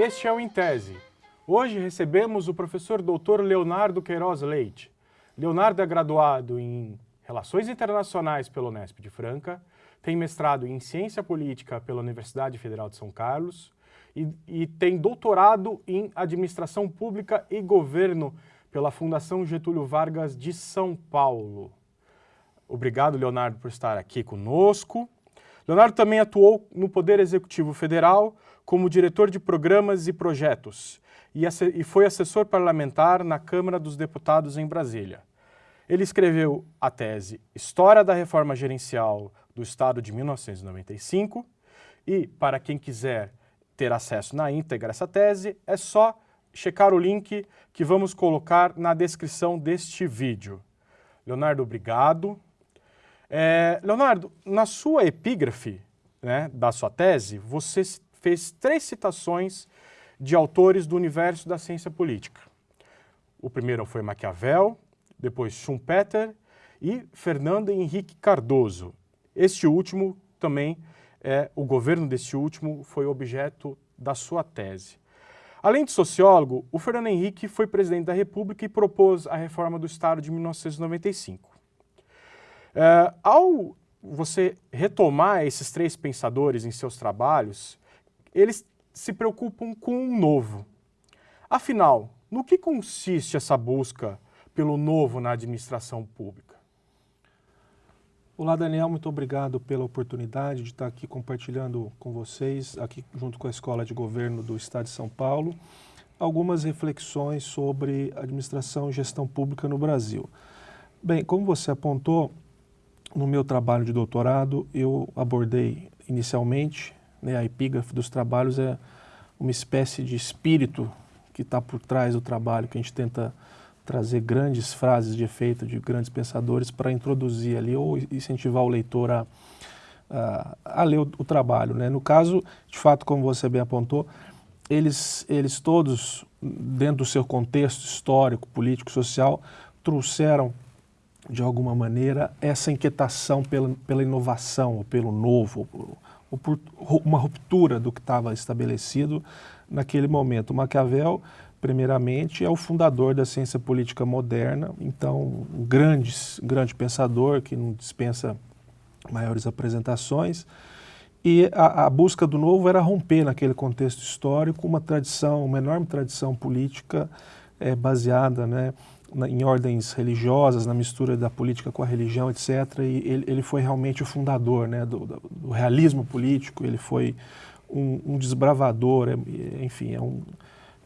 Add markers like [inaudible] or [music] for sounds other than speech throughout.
Este é o Em Tese. Hoje recebemos o professor Dr. Leonardo Queiroz Leite. Leonardo é graduado em Relações Internacionais pela Unesp de Franca, tem mestrado em Ciência Política pela Universidade Federal de São Carlos e, e tem doutorado em Administração Pública e Governo pela Fundação Getúlio Vargas de São Paulo. Obrigado, Leonardo, por estar aqui conosco. Leonardo também atuou no Poder Executivo Federal como diretor de programas e projetos e foi assessor parlamentar na Câmara dos Deputados em Brasília. Ele escreveu a tese História da Reforma Gerencial do Estado de 1995 e, para quem quiser ter acesso na íntegra a essa tese, é só checar o link que vamos colocar na descrição deste vídeo. Leonardo, obrigado. É, Leonardo, na sua epígrafe né, da sua tese, você fez três citações de autores do universo da ciência política. O primeiro foi Maquiavel, depois Schumpeter e Fernando Henrique Cardoso. Este último também, é, o governo deste último foi objeto da sua tese. Além de sociólogo, o Fernando Henrique foi presidente da República e propôs a reforma do Estado de 1995. É, ao você retomar esses três pensadores em seus trabalhos, eles se preocupam com um novo. Afinal, no que consiste essa busca pelo novo na administração pública? Olá, Daniel, muito obrigado pela oportunidade de estar aqui compartilhando com vocês, aqui junto com a Escola de Governo do Estado de São Paulo, algumas reflexões sobre administração e gestão pública no Brasil. Bem, como você apontou, no meu trabalho de doutorado, eu abordei inicialmente, né, a epígrafe dos trabalhos é uma espécie de espírito que está por trás do trabalho, que a gente tenta trazer grandes frases de efeito de grandes pensadores para introduzir ali ou incentivar o leitor a, a, a ler o, o, trabalho. Né? No caso, de fato, como você bem apontou, eles, eles todos, dentro do seu contexto histórico, político, social, trouxeram de alguma maneira, essa inquietação pela, pela inovação, ou pelo novo, ou, uma ruptura do que estava estabelecido naquele momento. Maquiavel, primeiramente, é o fundador da ciência política moderna, então, um grande, grande pensador que não dispensa maiores apresentações, e a, a, busca do novo era romper naquele contexto histórico uma tradição, uma enorme tradição política é, baseada né, na, em ordens religiosas, na mistura da política com a religião, etc. E ele, ele foi realmente o fundador né, do, do, do realismo político, ele foi um, um desbravador, é, enfim, é um,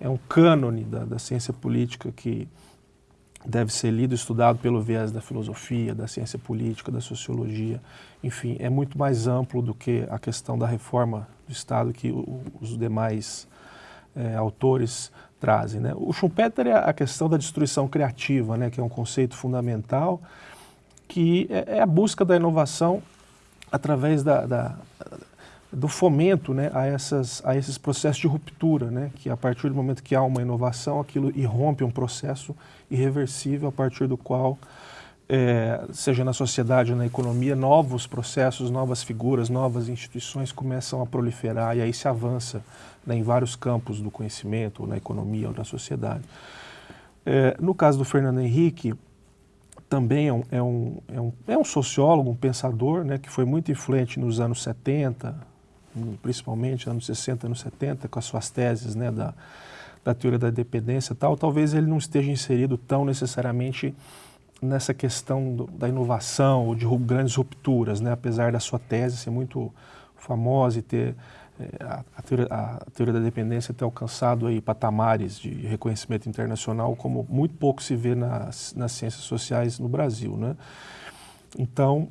é um cânone da, da ciência política que deve ser lido estudado pelo viés da filosofia, da ciência política, da sociologia, enfim, é muito mais amplo do que a questão da reforma do Estado que os demais é, autores trazem. Né? O Schumpeter é a questão da destruição criativa, né, que é um conceito fundamental, que é, é a busca da inovação através da, da, do fomento né, a, essas, a esses processos de ruptura, né, que a partir do momento que há uma inovação, aquilo irrompe um processo irreversível a partir do qual, é, seja na sociedade ou na economia, novos processos, novas figuras, novas instituições começam a proliferar e aí se avança né, em vários campos do conhecimento, ou na economia ou na sociedade. É, no caso do Fernando Henrique, também é um, é um, é um, é um sociólogo, um pensador, né, que foi muito influente nos anos 70, principalmente anos 60, anos 70, com as suas teses né, da, da teoria da dependência e tal, talvez ele não esteja inserido tão necessariamente nessa questão do, da inovação ou de grandes rupturas, né, apesar da sua tese ser muito famosa e ter é, a, a, teoria, a, teoria, da dependência ter alcançado aí patamares de reconhecimento internacional como muito pouco se vê nas, nas ciências sociais no Brasil, né? Então,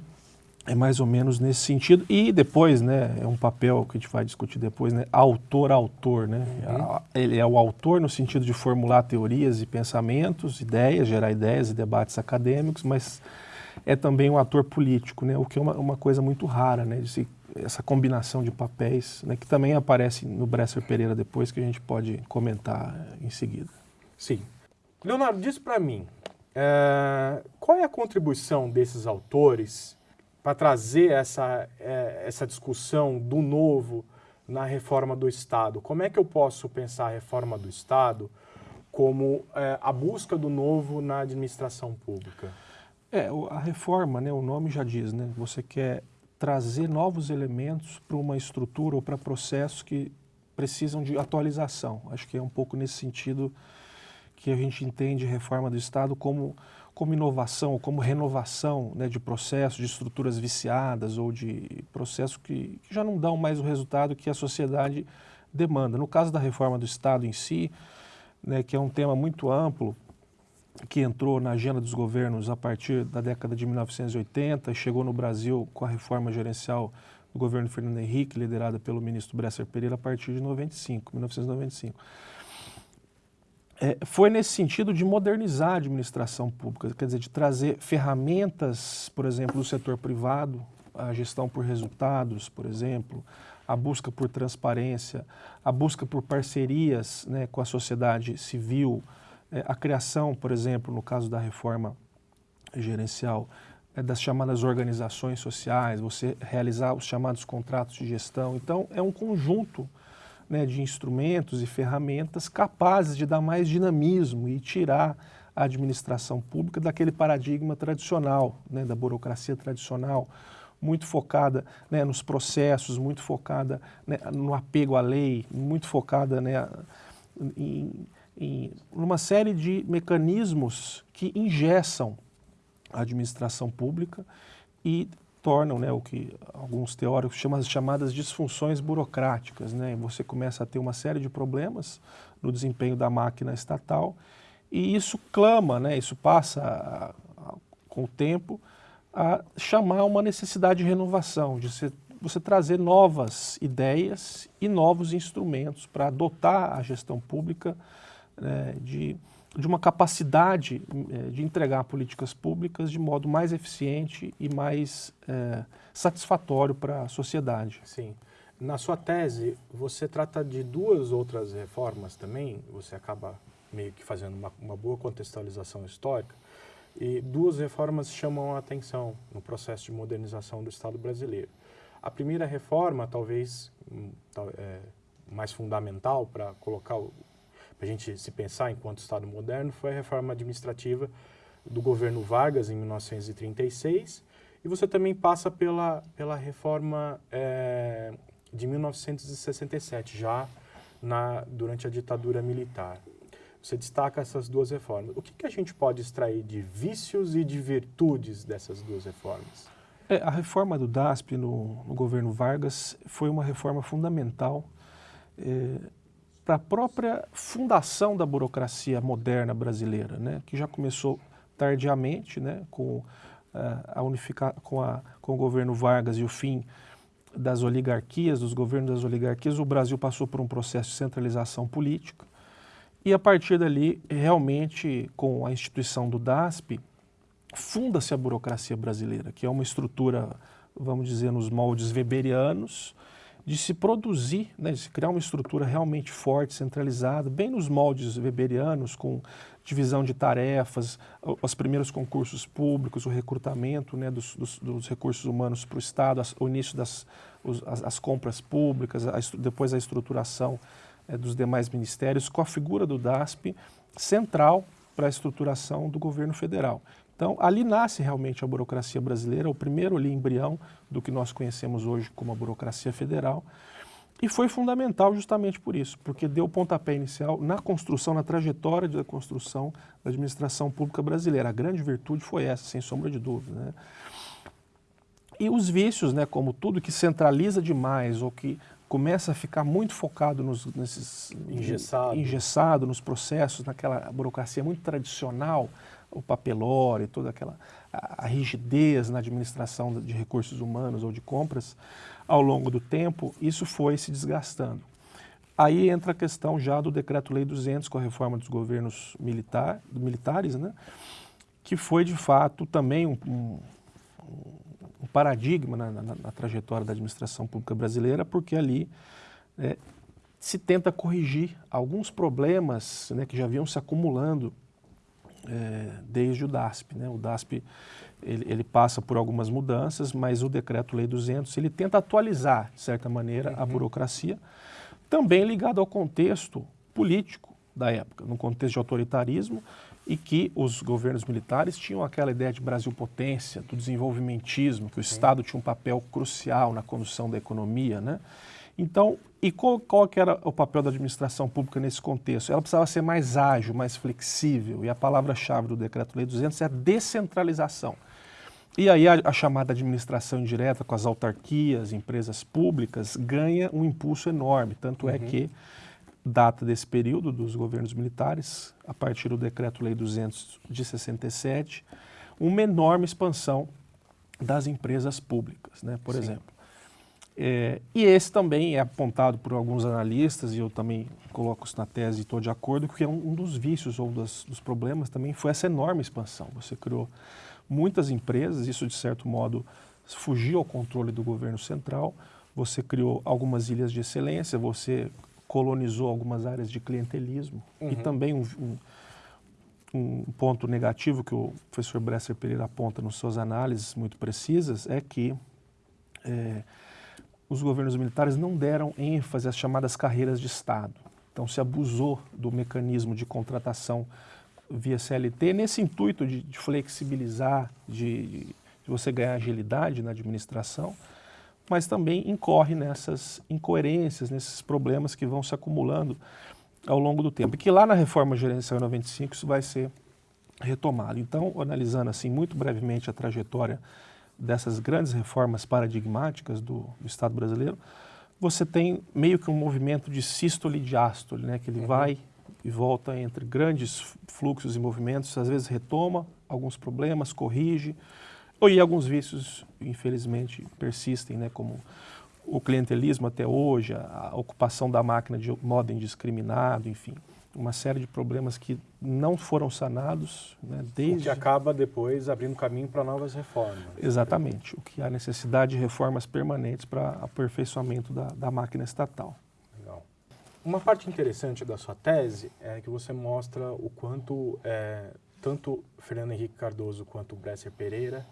é mais ou menos nesse sentido. E depois, né, é um papel que a gente vai discutir depois, né, autor-autor, né? Uhum. Ele é o autor no sentido de formular teorias e pensamentos, ideias, gerar ideias e debates acadêmicos, mas é também um ator político, né, o que é uma, uma coisa muito rara, né, de se essa combinação de papéis, né, que também aparece no Bresser Pereira depois, que a gente pode comentar em seguida. Sim. Leonardo, diz para mim, é, qual é a contribuição desses autores para trazer essa, é, essa discussão do novo na reforma do Estado. Como é que eu posso pensar a reforma do Estado como é, a busca do novo na administração pública? É, a reforma, né, o nome já diz, né, você quer trazer novos elementos para uma estrutura ou para processos que precisam de atualização. Acho que é um pouco nesse sentido que a gente entende reforma do Estado como, como inovação, como renovação né, de processos, de estruturas viciadas ou de processos que, que já não dão mais o resultado que a sociedade demanda. No caso da reforma do Estado em si, né, que é um tema muito amplo, que entrou na agenda dos governos a partir da década de 1980 e chegou no Brasil com a reforma gerencial do governo Fernando Henrique, liderada pelo ministro Bresser Pereira a partir de 95, 1995 é, foi nesse sentido de modernizar a administração pública, quer dizer, de trazer ferramentas, por exemplo, do setor privado, a gestão por resultados, por exemplo, a busca por transparência, a busca por parcerias né, com a sociedade civil, é, a criação, por exemplo, no caso da reforma gerencial, é, das chamadas organizações sociais, você realizar os chamados contratos de gestão. Então, é um conjunto né, de instrumentos e ferramentas capazes de dar mais dinamismo e tirar a administração pública daquele paradigma tradicional, né, da burocracia tradicional, muito focada né, nos processos, muito focada né, no apego à lei, muito focada né, em, em uma série de mecanismos que ingessam a administração pública e tornam né, o que alguns teóricos chamam as chamadas disfunções burocráticas. Né? Você começa a ter uma série de problemas no desempenho da máquina estatal e isso clama, né, isso passa a, a, com o tempo a chamar uma necessidade de renovação, de se, você trazer novas ideias e novos instrumentos para dotar a gestão pública né, de de uma capacidade eh, de entregar políticas públicas de modo mais eficiente e mais é, satisfatório para a sociedade. Sim. Na sua tese, você trata de duas outras reformas também, você acaba meio que fazendo uma, uma boa contextualização histórica, e duas reformas chamam a atenção no processo de modernização do Estado brasileiro. A primeira reforma, talvez é, mais fundamental para colocar o, a gente se pensar enquanto Estado moderno, foi a reforma administrativa do governo Vargas em 1936 e você também passa pela, pela reforma é, de 1967, já na, durante a ditadura militar. Você destaca essas duas reformas. O que, que a gente pode extrair de vícios e de virtudes dessas duas reformas? É, a reforma do DASP no, no, governo Vargas foi uma reforma fundamental é, para a própria fundação da burocracia moderna brasileira, né, que já começou tardiamente, né, com, uh, a unificar, com, a, com o governo Vargas e o fim das oligarquias, dos governos das oligarquias, o Brasil passou por um processo de centralização política e a partir dali, realmente, com a instituição do DASP, funda-se a burocracia brasileira, que é uma estrutura, vamos dizer, nos moldes weberianos, de se produzir, né, de se criar uma estrutura realmente forte, centralizada, bem nos moldes weberianos, com divisão de tarefas, os primeiros concursos públicos, o recrutamento né, dos, dos, dos recursos humanos para o Estado, as, o início das os, as, as, compras públicas, a, depois a estruturação é, dos demais ministérios, com a figura do DASP central para a estruturação do governo federal. Então, ali nasce realmente a burocracia brasileira, o primeiro ali embrião do que nós conhecemos hoje como a burocracia federal, e foi fundamental justamente por isso, porque deu o pontapé inicial na construção, na trajetória da construção da administração pública brasileira. A grande virtude foi essa, sem sombra de dúvida. Né? E os vícios, né, como tudo que centraliza demais ou que começa a ficar muito focado nos, nesses engessado. engessado nos processos, naquela burocracia muito tradicional, o papelório, toda aquela a, rigidez na administração de recursos humanos ou de compras, ao longo do tempo, isso foi se desgastando. Aí entra a questão já do Decreto-Lei 200, com a reforma dos governos militar, militares, né? que foi, de fato, também um, um, um paradigma na, na, na, trajetória da administração pública brasileira, porque ali é, se tenta corrigir alguns problemas né, que já vinham se acumulando é, desde o DASP. Né? O DASP ele, ele, passa por algumas mudanças, mas o Decreto-Lei 200 ele tenta atualizar, de certa maneira, uhum. a burocracia, também ligado ao contexto político da época, num contexto de autoritarismo, e que os governos militares tinham aquela ideia de Brasil potência, do desenvolvimentismo, que o Sim. Estado tinha um papel crucial na condução da economia, né? Então, e qual, qual que era o papel da administração pública nesse contexto? Ela precisava ser mais ágil, mais flexível, e a palavra-chave do Decreto-Lei 200 é a descentralização. E aí a, a, chamada administração indireta com as autarquias, empresas públicas, ganha um impulso enorme, tanto é uhum. é que data desse período dos governos militares, a partir do Decreto-Lei 200 de 67, uma enorme expansão das empresas públicas, né, por Sim. exemplo. É, e esse também é apontado por alguns analistas, e eu também coloco isso na tese e estou de acordo, que é um, um dos vícios ou das, dos problemas também foi essa enorme expansão. Você criou muitas empresas, isso de certo modo fugiu ao controle do governo central, você criou algumas ilhas de excelência, você colonizou algumas áreas de clientelismo uhum. e também um, um, um, ponto negativo que o professor Bresser Pereira aponta nas suas análises muito precisas é que é, os governos militares não deram ênfase às chamadas carreiras de Estado. Então se abusou do mecanismo de contratação via CLT nesse intuito de, de flexibilizar, de, de você ganhar agilidade na administração, mas também incorre nessas incoerências, nesses problemas que vão se acumulando ao longo do tempo. E que lá na reforma gerencial em 95 isso vai ser retomado. Então, analisando assim muito brevemente a trajetória dessas grandes reformas paradigmáticas do, do Estado brasileiro, você tem meio que um movimento de sístole e diástole, né, que ele uhum. vai e volta entre grandes fluxos e movimentos, às vezes retoma alguns problemas, corrige, e alguns vícios, infelizmente, persistem, né, como o clientelismo até hoje, a ocupação da máquina de modo indiscriminado, enfim, uma série de problemas que não foram sanados né, desde... O que acaba depois abrindo caminho para novas reformas. Exatamente, o que há necessidade de reformas permanentes para aperfeiçoamento da, da máquina estatal. Legal. Uma parte interessante da sua tese é que você mostra o quanto é, tanto Fernando Henrique Cardoso quanto Bresser Pereira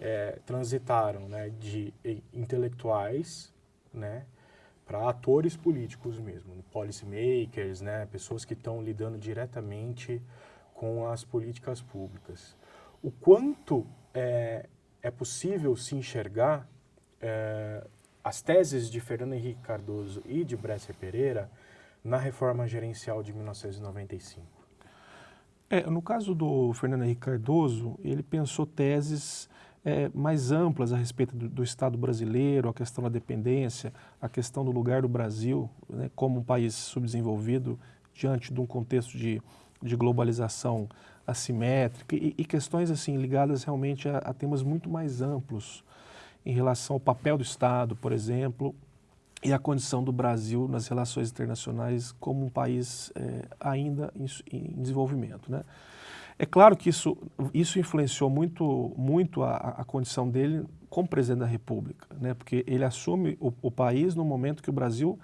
é, transitaram né, de intelectuais né, para atores políticos mesmo, policymakers, né, pessoas que estão lidando diretamente com as políticas públicas. O quanto é, é possível se enxergar é, as teses de Fernando Henrique Cardoso e de Bresser Pereira na reforma gerencial de 1995? É, no caso do Fernando Henrique Cardoso, ele pensou teses é, mais amplas a respeito do, do, Estado brasileiro, a questão da dependência, a questão do lugar do Brasil né, como um país subdesenvolvido diante de um contexto de, de globalização assimétrica e, e, questões assim ligadas realmente a, a, temas muito mais amplos em relação ao papel do Estado, por exemplo, e a condição do Brasil nas relações internacionais como um país é, ainda em, em desenvolvimento. Né? É claro que isso, isso influenciou muito, muito a, a condição dele como presidente da República, né? porque ele assume o, o país no momento que o Brasil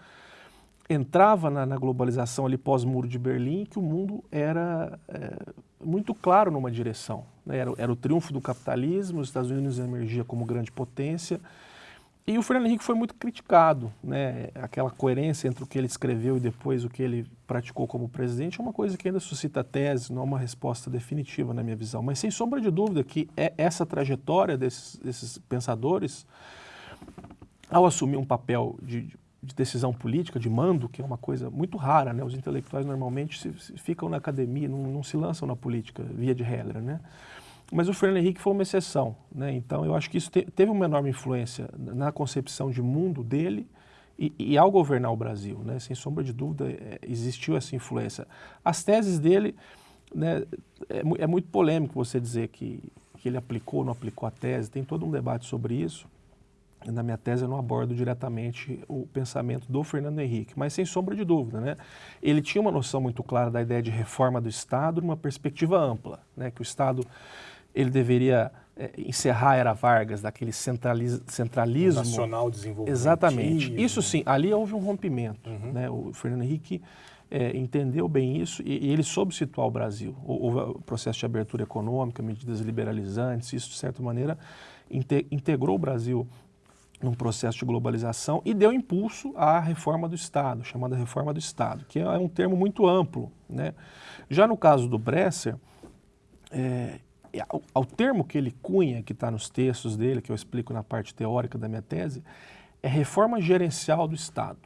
entrava na, na globalização ali pós-muro de Berlim, que o mundo era é, muito claro numa direção. Né? Era, era o triunfo do capitalismo, os Estados Unidos emergia como grande potência, e o Fernando Henrique foi muito criticado, né? Aquela coerência entre o que ele escreveu e depois o que ele praticou como presidente é uma coisa que ainda suscita tese, não é uma resposta definitiva na minha visão. Mas sem sombra de dúvida que é essa trajetória desses, desses pensadores, ao assumir um papel de, de, decisão política, de mando, que é uma coisa muito rara, né? Os intelectuais normalmente se, se ficam na academia, não, não se lançam na política, via de regra, né? Mas o Fernando Henrique foi uma exceção, né? então eu acho que isso te, teve uma enorme influência na concepção de mundo dele e, e ao governar o Brasil, né? sem sombra de dúvida é, existiu essa influência. As teses dele, né, é, é, muito polêmico você dizer que, que ele aplicou ou não aplicou a tese, tem todo um debate sobre isso. Na minha tese eu não abordo diretamente o pensamento do Fernando Henrique, mas sem sombra de dúvida, né? Ele tinha uma noção muito clara da ideia de reforma do Estado numa perspectiva ampla, né? Que o Estado ele deveria é, encerrar a era Vargas, daquele centraliz, centralismo. Nacional desenvolvimento. Exatamente. Isso sim, ali houve um rompimento. Uhum. Né? O Fernando Henrique é, entendeu bem isso e, e, ele soube situar o Brasil. Houve o processo de abertura econômica, medidas liberalizantes, isso de certa maneira inte, integrou o Brasil num processo de globalização e deu impulso à reforma do Estado, chamada reforma do Estado, que é um termo muito amplo. Né? Já no caso do Bresser, é, ao, ao, termo que ele cunha, que está nos textos dele, que eu explico na parte teórica da minha tese, é reforma gerencial do Estado,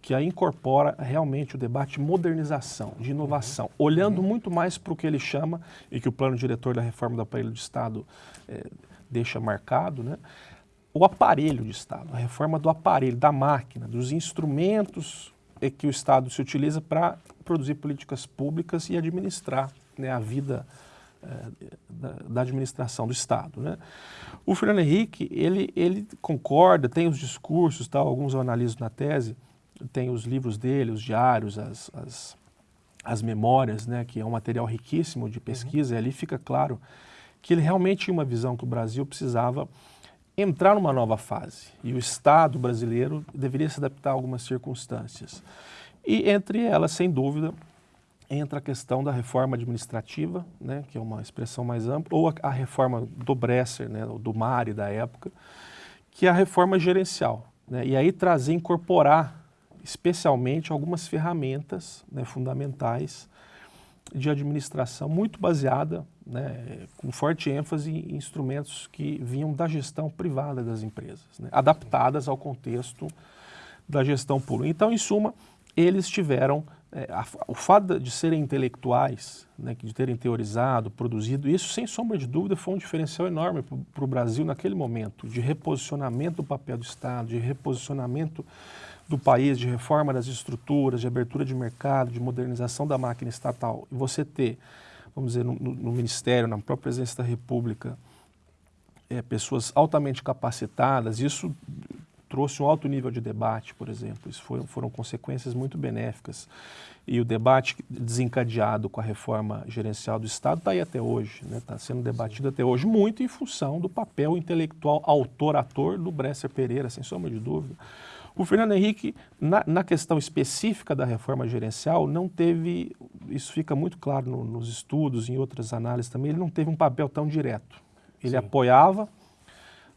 que aí incorpora realmente o debate de modernização, de inovação, olhando uhum. muito mais para o que ele chama, e que o plano diretor da reforma do aparelho do Estado é, deixa marcado, né? o aparelho de Estado, a reforma do aparelho, da máquina, dos instrumentos que o Estado se utiliza para produzir políticas públicas e administrar né, a vida é, da, da, administração do Estado. Né? O Fernando Henrique, ele, ele concorda, tem os discursos, tal, alguns eu analiso na tese, tem os livros dele, os diários, as, as, as memórias, né, que é um material riquíssimo de pesquisa, uhum. e ali fica claro que ele realmente tinha uma visão que o Brasil precisava entrar numa nova fase e o Estado brasileiro deveria se adaptar a algumas circunstâncias. E entre elas, sem dúvida, entra a questão da reforma administrativa, né, que é uma expressão mais ampla, ou a, a reforma do Bresser, né, do Mari da época, que é a reforma gerencial. Né, e aí trazer, incorporar especialmente algumas ferramentas né, fundamentais de administração muito baseada, né, com forte ênfase em instrumentos que vinham da gestão privada das empresas, né, adaptadas ao contexto da gestão pública. Então, em suma, eles tiveram é, a, o fato de serem intelectuais, né, de terem teorizado, produzido, isso sem sombra de dúvida foi um diferencial enorme para o Brasil naquele momento, de reposicionamento do papel do Estado, de reposicionamento do país, de reforma das estruturas, de abertura de mercado, de modernização da máquina estatal, e você ter, vamos dizer, no, no Ministério, na própria presidência da República, é, pessoas altamente capacitadas, isso trouxe um alto nível de debate, por exemplo. Isso foram, foram consequências muito benéficas. E o debate desencadeado com a reforma gerencial do Estado está aí até hoje, está né? Tá sendo debatido até hoje, muito em função do papel intelectual autor-ator do Bresser Pereira, sem sombra de dúvida. O Fernando Henrique, na, na, questão específica da reforma gerencial, não teve, isso fica muito claro no, nos estudos, em outras análises também, ele não teve um papel tão direto. Ele Sim. apoiava,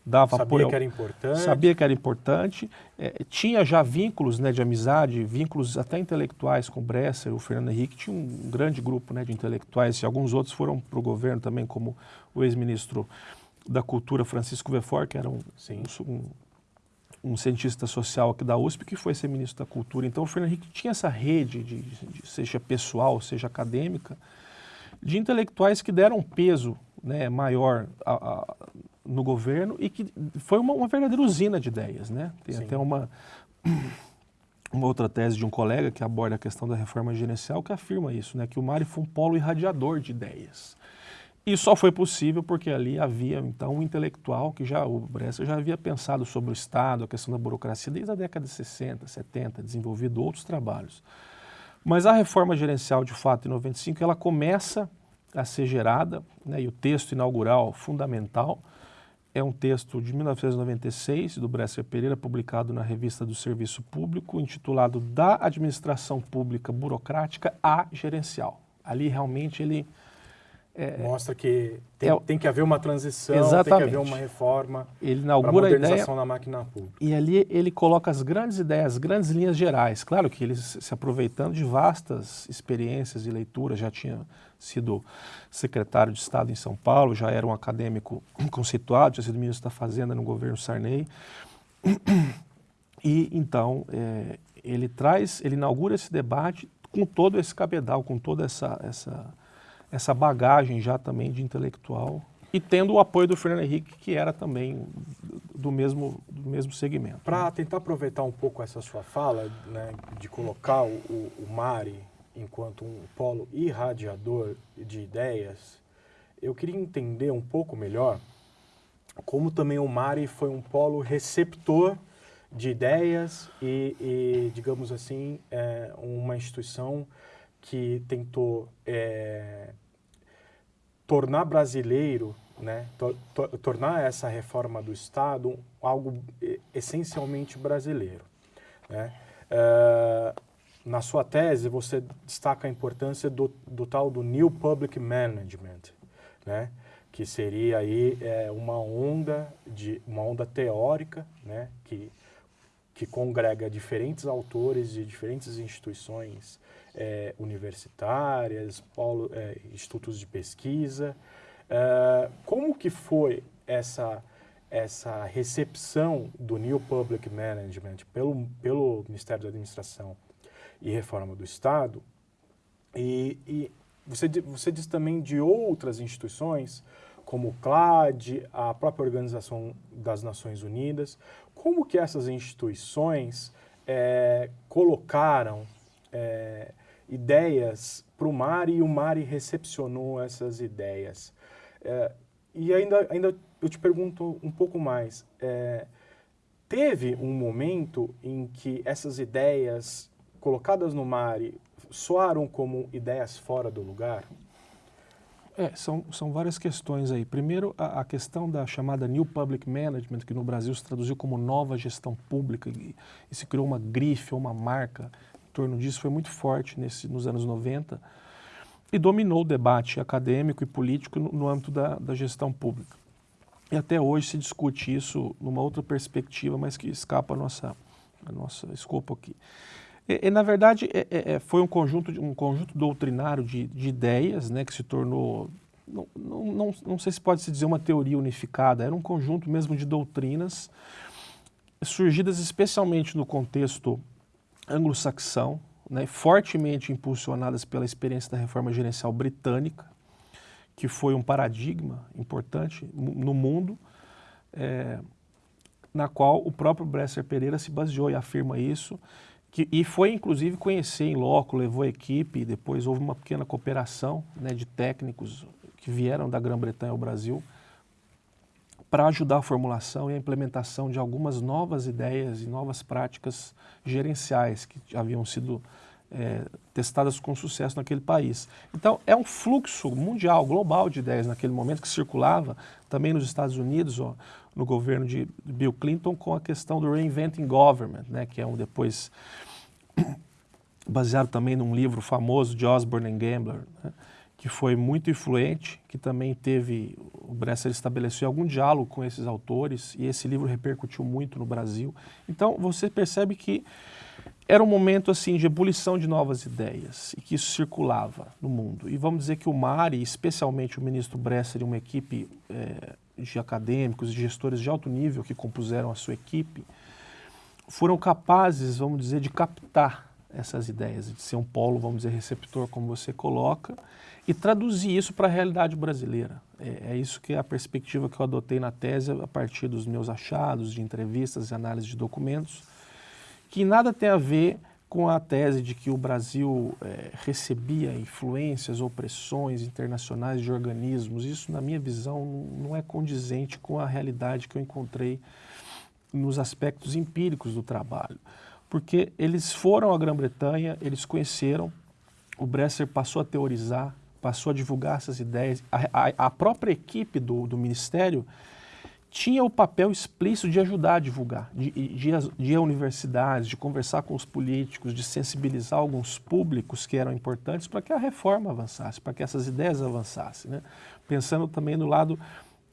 dava sabia apoio. Sabia que era importante. Sabia que era importante. É, tinha já vínculos né, de amizade, vínculos até intelectuais com o Bresser. O Fernando Henrique tinha um grande grupo né, de intelectuais, e alguns outros foram para o governo também, como o ex-ministro da Cultura, Francisco Vefor, que era um, um, um cientista social aqui da USP que foi ser ministro da Cultura. Então o Fernando Henrique tinha essa rede, de, de, seja pessoal, seja acadêmica, de intelectuais que deram peso né, maior a, a, no governo e que foi uma, uma verdadeira usina de ideias. Né? Tem Sim. até uma, [clears throat] uma outra tese de um colega que aborda a questão da reforma gerencial que afirma isso, né, que o Mari foi um polo irradiador de ideias. E só foi possível porque ali havia, então, um intelectual que já, o Bresser já havia pensado sobre o Estado, a questão da burocracia, desde a década de 60, 70, desenvolvido outros trabalhos. Mas a reforma gerencial, de fato, em 95, ela começa a ser gerada, né, e o texto inaugural fundamental é um texto de 1996, do Bresser Pereira, publicado na Revista do Serviço Público, intitulado Da Administração Pública Burocrática à Gerencial. Ali, realmente, ele é, Mostra que tem, é, tem, que haver uma transição, exatamente. tem que haver uma reforma ele inaugura a modernização da máquina pública. E ali ele coloca as grandes ideias, as grandes linhas gerais. Claro que ele se aproveitando de vastas experiências e leituras, já tinha sido secretário de Estado em São Paulo, já era um acadêmico [clears throat] conceituado, tinha sido ministro da Fazenda no governo Sarney. E então é, ele traz, ele inaugura esse debate com todo esse cabedal, com toda essa, essa essa bagagem já também de intelectual e tendo o apoio do Fernando Henrique, que era também do mesmo, do mesmo segmento. Para né? tentar aproveitar um pouco essa sua fala, né, de colocar o, o, Mari enquanto um polo irradiador de ideias, eu queria entender um pouco melhor como também o Mari foi um polo receptor de ideias e, e digamos assim, é, uma instituição que tentou é, tornar brasileiro, né, to, to, tornar essa reforma do Estado algo essencialmente brasileiro. Né? Uh, na sua tese, você destaca a importância do, do tal do New Public Management, né? que seria aí é, uma onda de uma onda teórica, né? que que congrega diferentes autores de diferentes instituições é, universitárias, polo, é, institutos de pesquisa. É, como que foi essa essa recepção do New Public Management pelo, pelo Ministério da Administração e Reforma do Estado? E, e você, você diz também de outras instituições, como o CLAD, a própria Organização das Nações Unidas, como que essas instituições é, colocaram é, ideias para o Mari e o Mari recepcionou essas ideias. É, e ainda, ainda eu te pergunto um pouco mais, é, teve um momento em que essas ideias colocadas no Mari soaram como ideias fora do lugar? É, são, são várias questões aí. Primeiro, a, a, questão da chamada New Public Management, que no Brasil se traduziu como nova gestão pública, e, e se criou uma grife, uma marca torno disso, foi muito forte nesse, nos anos 90 e dominou o debate acadêmico e político no, no âmbito da, da gestão pública. E até hoje se discute isso numa outra perspectiva, mas que escapa a nossa, a nossa escopo aqui. E, e, na verdade, é, é, é, foi um conjunto, um conjunto doutrinário de, de ideias né, que se tornou, não, não, não, não sei se pode se dizer uma teoria unificada, era um conjunto mesmo de doutrinas surgidas especialmente no contexto anglo-saxão, né, fortemente impulsionadas pela experiência da reforma gerencial britânica, que foi um paradigma importante no mundo, é, na qual o próprio Bresser Pereira se baseou e afirma isso, que, e foi inclusive conhecer em loco, levou a equipe, depois houve uma pequena cooperação né, de técnicos que vieram da Grã-Bretanha ao Brasil para ajudar a formulação e a implementação de algumas novas ideias e novas práticas gerenciais que haviam sido é, testadas com sucesso naquele país. Então, é um fluxo mundial, global de ideias naquele momento que circulava também nos Estados Unidos, ó, no governo de Bill Clinton, com a questão do Reinventing Government, né, que é um depois [coughs] baseado também num livro famoso de Osborne and Gambler, né, que foi muito influente, que também teve, o Bresser estabeleceu algum diálogo com esses autores, e esse livro repercutiu muito no Brasil. Então, você percebe que era um momento assim de ebulição de novas ideias e que isso circulava no mundo. E vamos dizer que o Mari, especialmente o ministro Bresser e uma equipe é, de acadêmicos e gestores de alto nível que compuseram a sua equipe, foram capazes, vamos dizer, de captar essas ideias, de ser um polo, vamos dizer, receptor, como você coloca, e traduzir isso para a realidade brasileira. É, é, isso que é a perspectiva que eu adotei na tese a partir dos meus achados de entrevistas e análise de documentos, que nada tem a ver com a tese de que o Brasil é, recebia influências ou pressões internacionais de organismos. Isso, na minha visão, não é condizente com a realidade que eu encontrei nos aspectos empíricos do trabalho. Porque eles foram à Grã-Bretanha, eles conheceram, o Bresser passou a teorizar, passou a divulgar essas ideias, a, a, a própria equipe do, do Ministério tinha o papel explícito de ajudar a divulgar, de, de, de ir a universidades, de conversar com os políticos, de sensibilizar alguns públicos que eram importantes para que a reforma avançasse, para que essas ideias avançassem, né? pensando também no lado,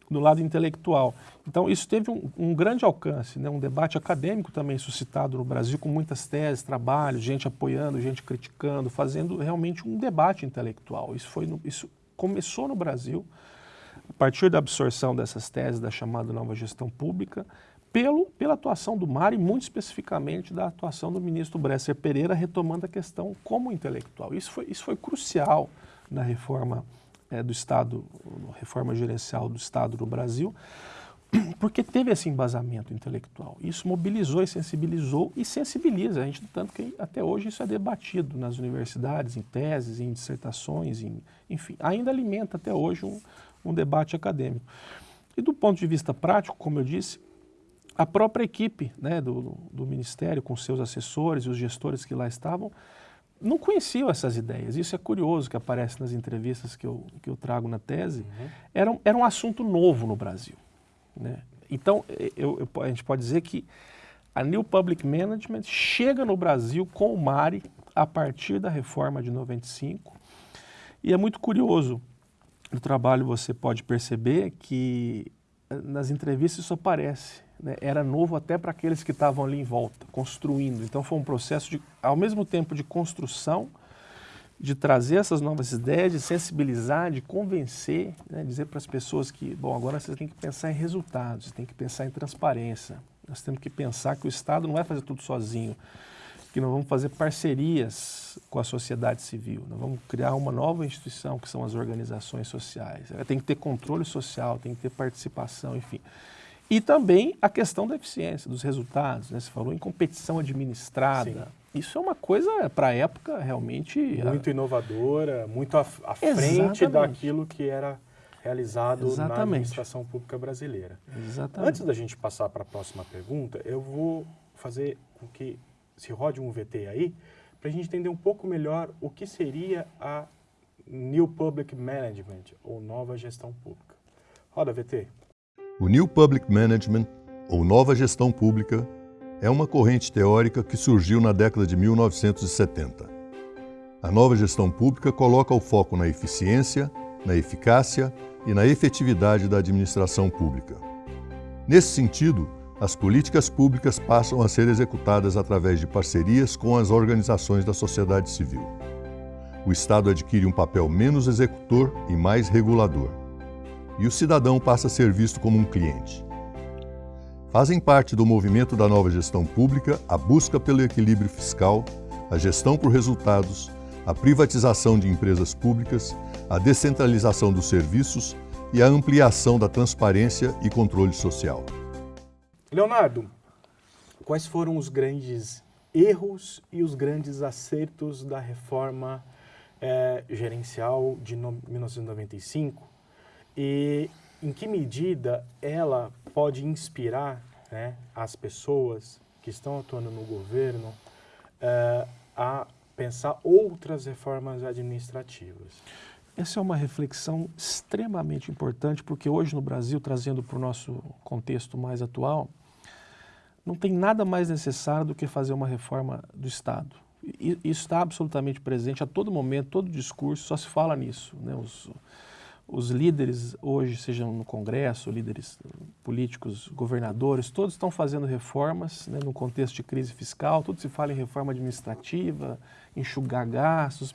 no lado intelectual. Então isso teve um, um grande alcance, né? um debate acadêmico também suscitado no Brasil, com muitas teses, trabalhos, gente apoiando, gente criticando, fazendo realmente um debate intelectual. Isso, foi no, isso começou no Brasil, a partir da absorção dessas teses da chamada nova gestão pública, pelo, pela atuação do MAR e muito especificamente da atuação do ministro Bresser Pereira retomando a questão como intelectual. Isso foi, isso foi crucial na reforma é, do Estado, reforma gerencial do Estado no Brasil, [clears throat] porque teve esse embasamento intelectual. Isso mobilizou e sensibilizou e sensibiliza a gente, tanto que até hoje isso é debatido nas universidades, em teses, em dissertações, em, enfim, ainda alimenta até hoje um, um debate acadêmico. E do ponto de vista prático, como eu disse, a própria equipe né, do, do Ministério, com seus assessores e os gestores que lá estavam, não conheciam essas ideias. Isso é curioso que aparece nas entrevistas que eu, que eu trago na tese. Uhum. Era, era um assunto novo no Brasil. Né? Então, eu, eu, a gente pode dizer que a New Public Management chega no Brasil com o MARI a partir da reforma de 95. E é muito curioso, no trabalho você pode perceber que eh, nas entrevistas isso aparece. Né? Era novo até para aqueles que estavam ali em volta, construindo. Então foi um processo, de, ao mesmo tempo, de construção, de trazer essas novas ideias, de sensibilizar, de convencer, né? dizer para as pessoas que, bom, agora vocês têm que pensar em resultados, têm que pensar em transparência. Nós temos que pensar que o Estado não vai fazer tudo sozinho, que nós vamos fazer parcerias com a sociedade civil, nós vamos criar uma nova instituição, que são as organizações sociais. Tem que ter controle social, tem que ter participação, enfim. E também a questão da eficiência, dos resultados. Né? Você falou em competição administrada. Sim. Isso é uma coisa, para a época, realmente... Muito inovadora, muito à, à frente daquilo que era realizado Exatamente. na administração pública brasileira. Exatamente. Antes da gente passar para a próxima pergunta, eu vou fazer com que se rode um VT aí, para a gente entender um pouco melhor o que seria a New Public Management, ou nova gestão pública. Roda, VT. O New Public Management, ou nova gestão pública, é uma corrente teórica que surgiu na década de 1970. A nova gestão pública coloca o foco na eficiência, na eficácia e na efetividade da administração pública. Nesse sentido, as políticas públicas passam a ser executadas através de parcerias com as organizações da sociedade civil. O Estado adquire um papel menos executor e mais regulador e o cidadão passa a ser visto como um cliente. Fazem parte do movimento da nova gestão pública a busca pelo equilíbrio fiscal, a gestão por resultados, a privatização de empresas públicas, a descentralização dos serviços e a ampliação da transparência e controle social. Leonardo, quais foram os grandes erros e os grandes acertos da reforma é, gerencial de no, 1995 e em que medida ela pode inspirar né, as pessoas que estão atuando no governo uh, a pensar outras reformas administrativas? Essa é uma reflexão extremamente importante, porque hoje no Brasil, trazendo para o nosso contexto mais atual, não tem nada mais necessário do que fazer uma reforma do Estado. Isso está absolutamente presente a todo momento, todo discurso, só se fala nisso. Né? Os, os líderes hoje, sejam no Congresso, líderes políticos, governadores, todos estão fazendo reformas né, no contexto de crise fiscal, tudo se fala em reforma administrativa, enxugar gastos,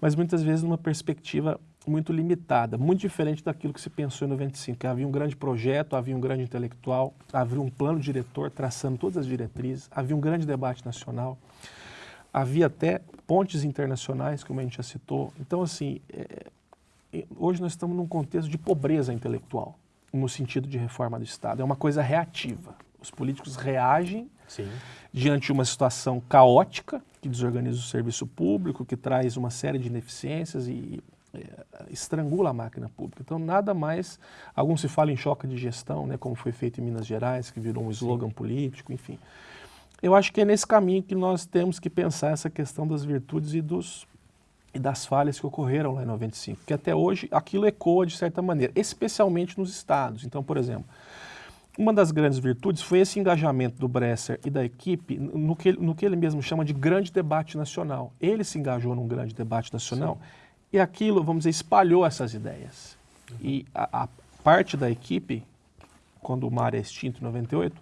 mas muitas vezes numa perspectiva muito limitada, muito diferente daquilo que se pensou em 95, que havia um grande projeto, havia um grande intelectual, havia um plano diretor traçando todas as diretrizes, havia um grande debate nacional, havia até pontes internacionais, como a gente já citou. Então, assim, é, hoje nós estamos num contexto de pobreza intelectual, no sentido de reforma do Estado. É uma coisa reativa. Os políticos reagem Sim. diante de uma situação caótica que desorganiza o serviço público, que traz uma série de ineficiências e é, estrangula a máquina pública. Então, nada mais, alguns se falam em choque de gestão, né, como foi feito em Minas Gerais, que virou um slogan Sim. político, enfim. Eu acho que é nesse caminho que nós temos que pensar essa questão das virtudes e dos e das falhas que ocorreram lá em 95, que até hoje aquilo ecoa de certa maneira, especialmente nos estados. Então, por exemplo, uma das grandes virtudes foi esse engajamento do Bresser e da equipe no que, no que ele mesmo chama de grande debate nacional. Ele se engajou num grande debate nacional Sim. e aquilo, vamos dizer, espalhou essas ideias. Uhum. E a, a, parte da equipe, quando o mar é extinto em 98,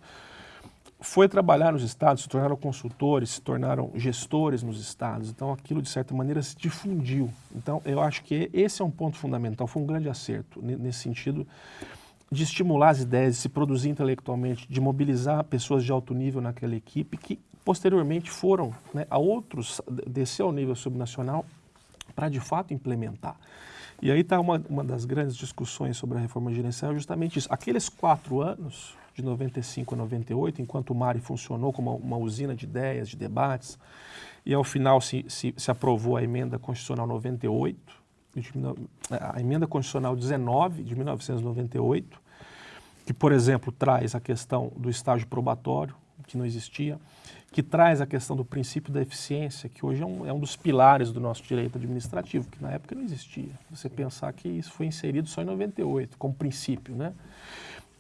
foi trabalhar nos estados, se tornaram consultores, se tornaram gestores nos estados. Então, aquilo, de certa maneira, se difundiu. Então, eu acho que esse é um ponto fundamental, foi um grande acerto nesse sentido de estimular as ideias, de se produzir intelectualmente, de mobilizar pessoas de alto nível naquela equipe que, posteriormente, foram né, a outros, descer ao nível subnacional para, de fato, implementar. E aí está uma, uma das grandes discussões sobre a reforma gerencial, justamente isso. Aqueles quatro anos de 95 a 98, enquanto o MARI funcionou como uma, usina de ideias, de debates, e ao final se, se, se aprovou a emenda constitucional 98, de, a emenda constitucional 19 de 1998, que, por exemplo, traz a questão do estágio probatório, que não existia, que traz a questão do princípio da eficiência, que hoje é um, é um, dos pilares do nosso direito administrativo, que na época não existia. Você pensar que isso foi inserido só em 98, como princípio, né?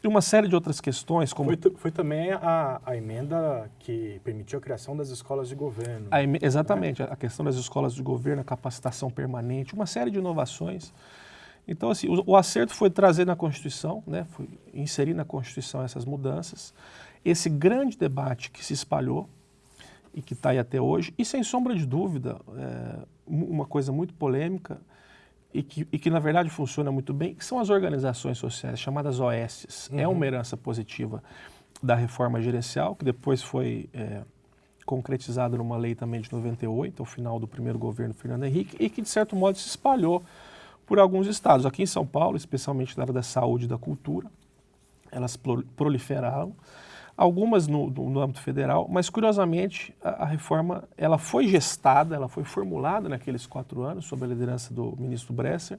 E uma série de outras questões, como... Foi, foi também a, a, emenda que permitiu a criação das escolas de governo. A, exatamente, né? a questão das escolas de governo, a capacitação permanente, uma série de inovações. Então, assim, o, o acerto foi trazer na Constituição, né, foi inserir na Constituição essas mudanças. Esse grande debate que se espalhou e que está aí até hoje, e sem sombra de dúvida, é, uma coisa muito polêmica, e que, e que, na verdade funciona muito bem, são as organizações sociais, chamadas OS. Uhum. É uma herança positiva da reforma gerencial, que depois foi é, concretizada numa lei também de 98, ao final do primeiro governo Fernando Henrique, e que de certo modo se espalhou por alguns estados. Aqui em São Paulo, especialmente na área da saúde e da cultura, elas proliferaram algumas no, no, no, âmbito federal, mas curiosamente a, a, reforma ela foi gestada, ela foi formulada naqueles quatro anos sob a liderança do ministro Bresser,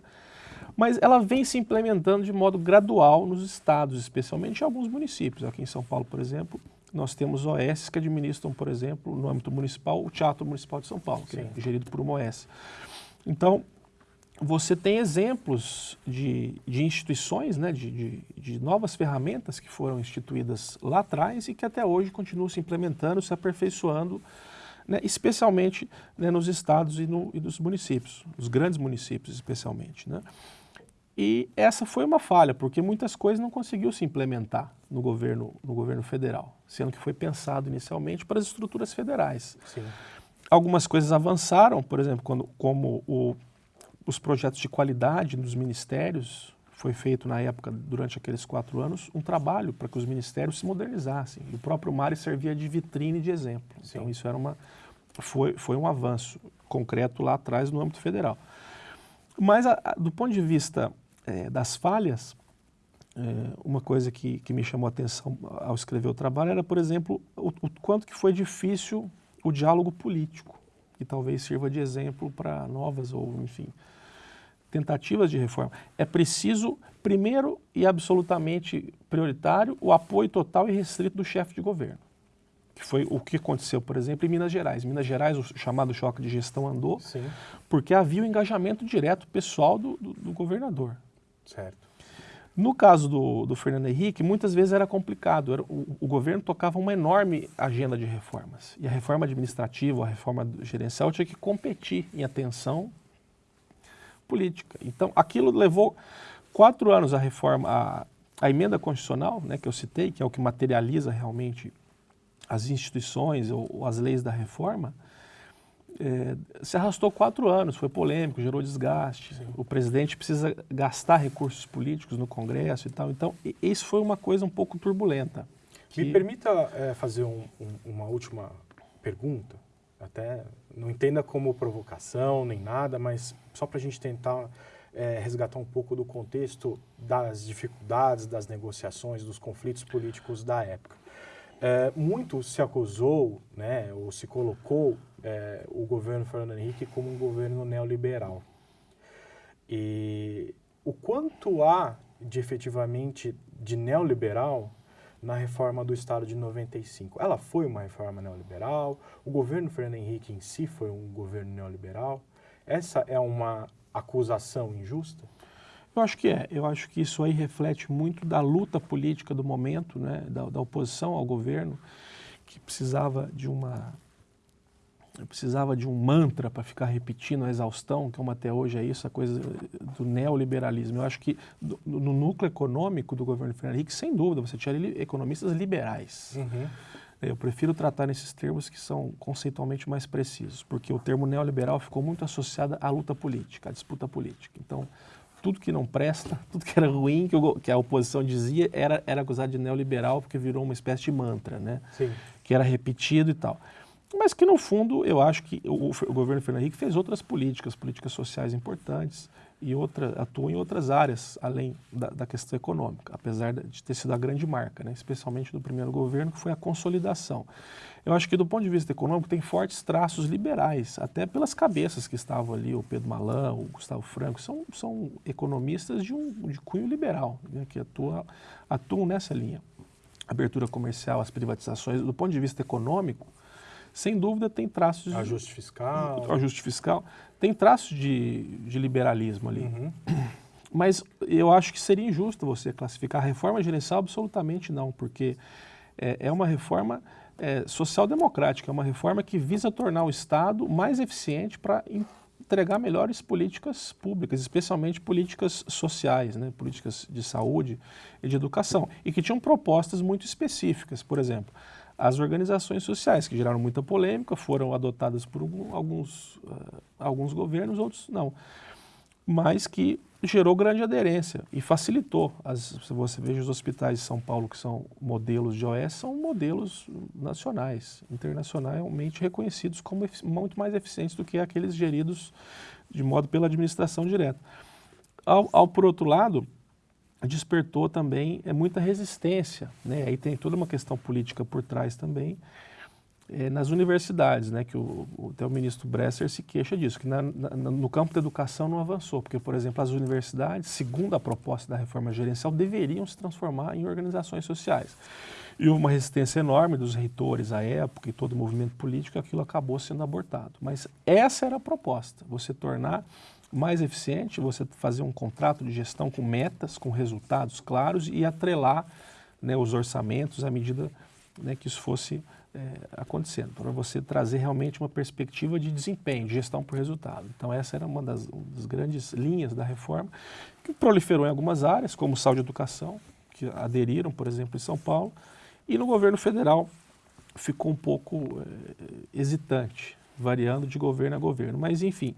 mas ela vem se implementando de modo gradual nos estados, especialmente em alguns municípios. Aqui em São Paulo, por exemplo, nós temos OS que administram, por exemplo, no âmbito municipal, o Teatro Municipal de São Paulo, que é Sim. é gerido por uma OS. Então, você tem exemplos de, de instituições, né, de, de, de, novas ferramentas que foram instituídas lá atrás e que até hoje continuam se implementando, se aperfeiçoando, né, especialmente né, nos estados e, no, e, nos municípios, os grandes municípios especialmente. Né? E essa foi uma falha, porque muitas coisas não conseguiu se implementar no governo, no governo federal, sendo que foi pensado inicialmente para as estruturas federais. Sim. Algumas coisas avançaram, por exemplo, quando, como o os projetos de qualidade nos ministérios, foi feito na época, durante aqueles quatro anos, um trabalho para que os ministérios se modernizassem. E o próprio Mari servia de vitrine de exemplo. Sim. Então isso era uma, foi, foi um avanço concreto lá atrás no âmbito federal. Mas a, a, do ponto de vista é, das falhas, é, uma coisa que, que me chamou a atenção ao escrever o trabalho era, por exemplo, o, o quanto que foi difícil o diálogo político, que talvez sirva de exemplo para novas ou, enfim, tentativas de reforma. É preciso, primeiro e absolutamente prioritário, o apoio total e restrito do chefe de governo. Que foi o que aconteceu, por exemplo, em Minas Gerais. Em Minas Gerais, o chamado choque de gestão andou Sim. porque havia o engajamento direto pessoal do, do, do governador. Certo. No caso do, do, Fernando Henrique, muitas vezes era complicado. Era, o, o, governo tocava uma enorme agenda de reformas. E a reforma administrativa, a reforma gerencial tinha que competir em atenção política. Então, aquilo levou quatro anos a reforma, a, a emenda constitucional, né, que eu citei, que é o que materializa realmente as instituições ou, ou as leis da reforma, é, se arrastou quatro anos, foi polêmico, gerou desgaste. Sim. O presidente precisa gastar recursos políticos no Congresso e tal. Então, isso foi uma coisa um pouco turbulenta. Que... Me permita é, fazer um, um, uma última pergunta até não entenda como provocação nem nada, mas só para a gente tentar é, resgatar um pouco do contexto das dificuldades, das negociações, dos conflitos políticos da época. É, muito se acusou, né, ou se colocou é, o governo Fernando Henrique como um governo neoliberal. E o quanto há de efetivamente de neoliberal na reforma do Estado de 95. Ela foi uma reforma neoliberal, o governo Fernando Henrique em si foi um governo neoliberal. Essa é uma acusação injusta? Eu acho que é. Eu acho que isso aí reflete muito da luta política do momento, né, da, da oposição ao governo, que precisava de uma precisava de um mantra para ficar repetindo a exaustão, como até hoje é isso, a coisa do neoliberalismo. Eu acho que do, no núcleo econômico do governo Fernando Henrique, sem dúvida, você tinha economistas liberais. Uhum. Eu prefiro tratar nesses termos que são conceitualmente mais precisos, porque o termo neoliberal ficou muito associado à luta política, à disputa política. Então, tudo que não presta, [laughs] tudo que era ruim, que, o, que a oposição dizia, era, era acusado de neoliberal, porque virou uma espécie de mantra, né? Sim. Que era repetido e tal mas que no fundo eu acho que o, o, governo Fernando Henrique fez outras políticas, políticas sociais importantes e outra, atuou em outras áreas além da, da, questão econômica, apesar de ter sido a grande marca, né, especialmente do primeiro governo, que foi a consolidação. Eu acho que do ponto de vista econômico tem fortes traços liberais, até pelas cabeças que estavam ali, o Pedro Malan, o Gustavo Franco, são, são economistas de, um, de cunho liberal, né, que atua, atuam nessa linha. Abertura comercial, as privatizações, do ponto de vista econômico, sem dúvida tem traços de... Ajuste fiscal. Ajuste fiscal. Tem traços de, de liberalismo ali. Uhum. [clears throat] Mas eu acho que seria injusto você classificar a reforma gerencial absolutamente não, porque é, é uma reforma é, social-democrática, é uma reforma que visa tornar o Estado mais eficiente para entregar melhores políticas públicas, especialmente políticas sociais, né, políticas de saúde e de educação, e que tinham propostas muito específicas, por exemplo, as organizações sociais, que geraram muita polêmica, foram adotadas por alguns, uh, alguns governos, outros não, mas que gerou grande aderência e facilitou. As, se você veja os hospitais de São Paulo, que são modelos de OS, são modelos nacionais, internacionalmente reconhecidos como muito mais eficientes do que aqueles geridos de modo pela administração direta. Ao, ao por outro lado, despertou também é, muita resistência, né? aí tem toda uma questão política por trás também, é, nas universidades, né, que o, o, até o ministro Bresser se queixa disso, que na, na, no campo da educação não avançou, porque, por exemplo, as universidades, segundo a proposta da reforma gerencial, deveriam se transformar em organizações sociais. E houve uma resistência enorme dos reitores à época e todo o movimento político, aquilo acabou sendo abortado. Mas essa era a proposta, você tornar mais eficiente, você fazer um contrato de gestão com metas, com resultados claros e atrelar né, os orçamentos à medida né, que isso fosse é, acontecendo, para você trazer realmente uma perspectiva de desempenho, de gestão por resultado. Então essa era uma das, uma das grandes linhas da reforma, que proliferou em algumas áreas, como saúde e educação, que aderiram, por exemplo, em São Paulo, e no governo federal ficou um pouco é, hesitante, variando de governo a governo. Mas, enfim,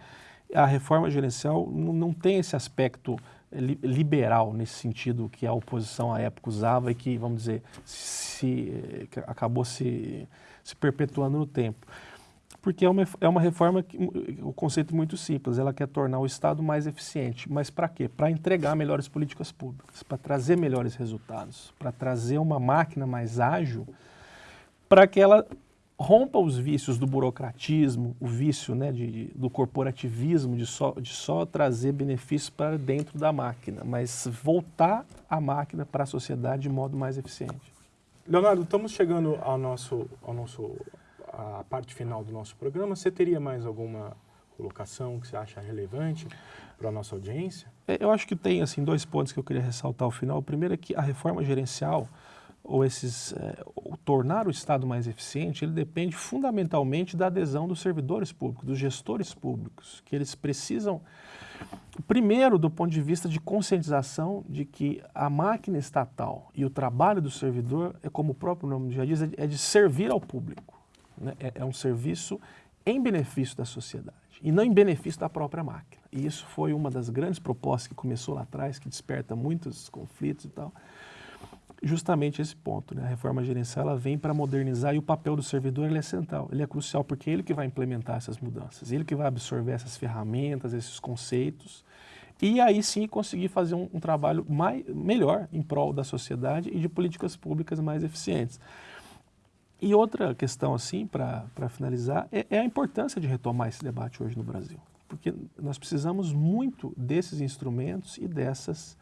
a reforma gerencial não, tem esse aspecto liberal nesse sentido que a oposição à época usava e que, vamos dizer, se, que acabou se, se perpetuando no tempo. Porque é uma, é uma reforma, que, o conceito é muito simples, ela quer tornar o Estado mais eficiente. Mas para quê? Para entregar melhores políticas públicas, para trazer melhores resultados, para trazer uma máquina mais ágil, para que ela rompa os vícios do burocratismo, o vício né, de, do corporativismo, de só, de só trazer benefícios para dentro da máquina, mas voltar a máquina para a sociedade de modo mais eficiente. Leonardo, estamos chegando ao nosso, ao nosso, à parte final do nosso programa. Você teria mais alguma colocação que você acha relevante para a nossa audiência? É, eu acho que tem assim, dois pontos que eu queria ressaltar ao final. O primeiro é que a reforma gerencial, ou esses é, ou tornar o Estado mais eficiente, ele depende fundamentalmente da adesão dos servidores públicos, dos gestores públicos, que eles precisam, primeiro, do ponto de vista de conscientização de que a máquina estatal e o trabalho do servidor, é como o próprio nome já diz, é de servir ao público. Né? É, é um serviço em benefício da sociedade e não em benefício da própria máquina. E isso foi uma das grandes propostas que começou lá atrás, que desperta muitos conflitos e tal, justamente esse ponto. Né? A reforma gerencial ela vem para modernizar e o papel do servidor ele é central, ele é crucial, porque é ele que vai implementar essas mudanças, ele que vai absorver essas ferramentas, esses conceitos, e aí sim conseguir fazer um, um trabalho mais, melhor em prol da sociedade e de políticas públicas mais eficientes. E outra questão, assim, para finalizar, é, é a importância de retomar esse debate hoje no Brasil. Porque nós precisamos muito desses instrumentos e dessas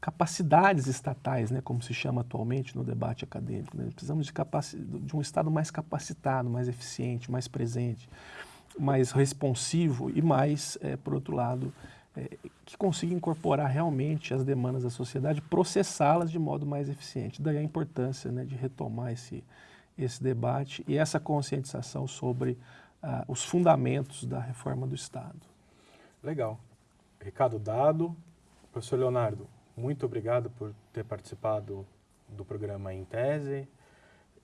capacidades estatais, né, como se chama atualmente no debate acadêmico. Né? Precisamos de, de, um Estado mais capacitado, mais eficiente, mais presente, mais responsivo e mais, é, por outro lado, é, que consiga incorporar realmente as demandas da sociedade, processá-las de modo mais eficiente. Daí a importância né, de retomar esse, esse debate e essa conscientização sobre ah, os fundamentos da reforma do Estado. Legal. Recado dado. Professor Leonardo, muito obrigado por ter participado do programa Em Tese.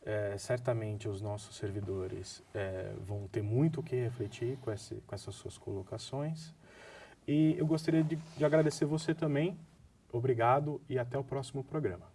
É, certamente os nossos servidores é, vão ter muito o que refletir com, esse, com essas suas colocações. E eu gostaria de, de agradecer você também. Obrigado e até o próximo programa.